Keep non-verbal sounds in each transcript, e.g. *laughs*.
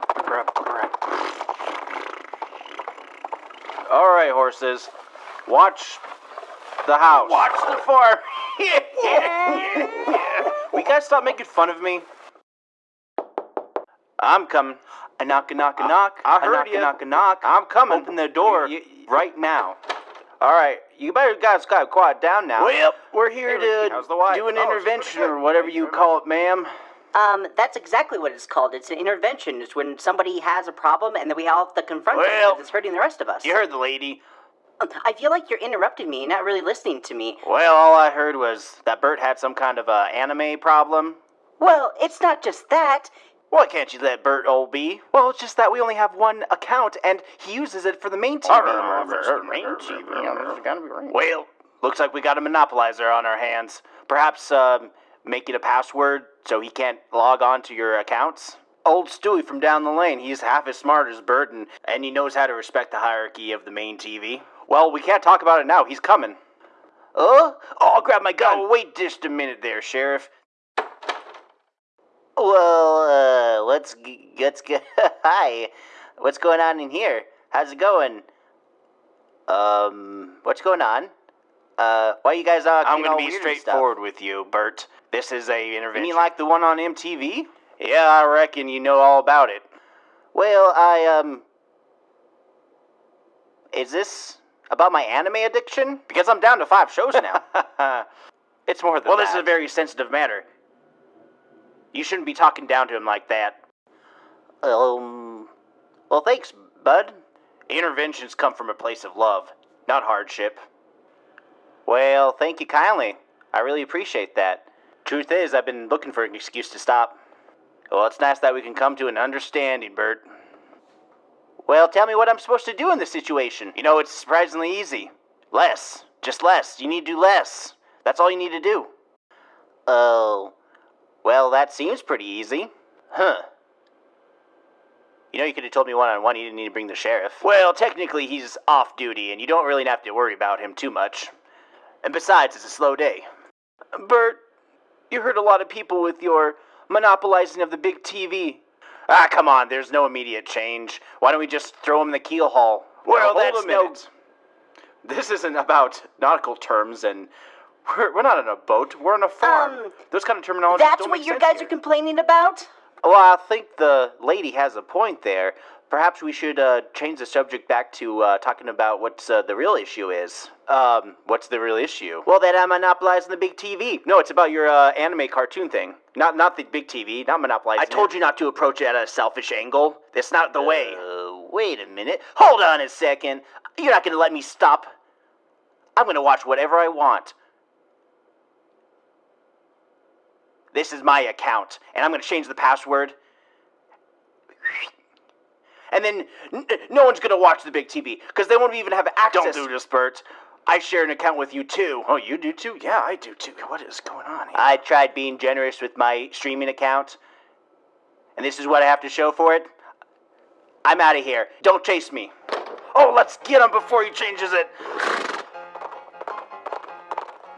grub, grub, grub. All right, horses. Watch the house. Watch the farm. *laughs* We gotta stop making fun of me. I'm coming. I knock a knock a knock. I A heard knock ya. a knock a knock. I'm coming. Open the door Y- y- right now. All right, you better guys got quiet down now. Well, we're here to do an Oh, intervention or whatever you call it, ma'am. Um, that's exactly what it's called. It's an intervention. It's when somebody has a problem and then we all have to confront it Well, because it's hurting the rest of us. You heard the lady. Um, I feel like you're interrupting me. Not really listening to me. Well, all I heard was that Bert had some kind of uh, anime problem. Well, it's not just that. Why can't you let Bert old be? Well, it's just that we only have one account, and he uses it for the main TV. Main TV. Well, looks like we got a monopolizer on our hands. Perhaps um, make it a password so he can't log on to your accounts. Old Stewie from down the lane, he's half as smart as Burton, and, he knows how to respect the hierarchy of the main TV. Well, we can't talk about it now. He's coming. Uh? Oh, I'll grab my gun. Oh, wait just a minute there, Sheriff. Well, uh, let's g- let's get. *laughs* Hi, what's going on in here? How's it going? Um, what's going on? Uh, why you guys uh? I'm gonna be straightforward with you, Bert. This is a intervention. You mean like the one on MTV? Yeah, I reckon you know all about it. Well, I um. Is this about my anime addiction? Because I'm down to five shows now. *laughs* it's more than well, this is a very sensitive matter. You shouldn't be talking down to him like that. Um. Well, thanks, bud. Interventions come from a place of love, not hardship. Well, thank you kindly. I really appreciate that. Truth is, I've been looking for an excuse to stop. Well, it's nice that we can come to an understanding, Bert. Well, tell me what I'm supposed to do in this situation. You know, it's surprisingly easy. Less. Just less. You need to do less. That's all you need to do. Oh. Well, that seems pretty easy. Huh. You know, you could have told me one on one you didn't need to bring the sheriff. Well, technically, he's off duty, and you don't really have to worry about him too much. And besides, it's a slow day. Bert, you hurt a lot of people with your monopolizing of the big TV. Ah, come on, there's no immediate change. Why don't we just throw him in the keel haul? Well, hold that's a no. This isn't about nautical terms, and we're, we're not on a boat. We're on a farm. Um, Those kind of terminology That's don't what make you sense guys here. are complaining about? Well, I think the lady has a point there. Perhaps we should uh, change the subject back to uh, talking about what uh, the real issue is. Um, what's the real issue? Well, that I'm monopolizing the big TV. No, it's about your uh, anime cartoon thing. Not not the big TV. Not monopolizing. I told you not to approach it at a selfish angle. That's not the way. Uh, wait a minute. Hold on a second. You're not going to let me stop. I'm going to watch whatever I want. This is my account, and I'm going to change the password. And then n- no one's going to watch the big TV because they won't even have access. Don't do this, Bert. I share an account with you too. Oh, you do too? Yeah, I do too. What is going on here? I tried being generous with my streaming account, and this is what I have to show for it. I'm out of here. Don't chase me. Oh, let's get him before he changes it.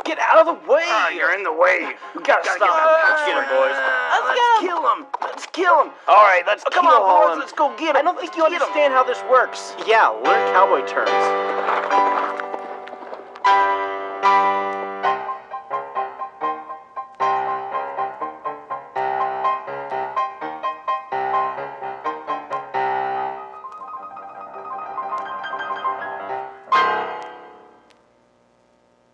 Get out of the way! Ah, you're in the way. We gotta, stop him. Let's get him, boys. Let's, let's kill him. Let's kill him. All right, let's Oh, come on, boys. him. Let's go get him. I don't think you understand how this works. Yeah, learn cowboy terms.